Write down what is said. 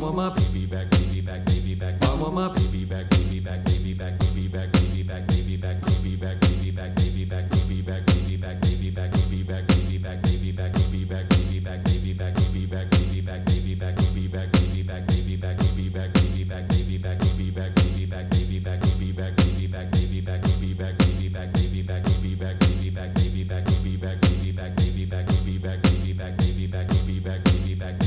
want my baby back, baby back, baby back. I want my baby back, baby back, baby back, baby back, baby back, baby back,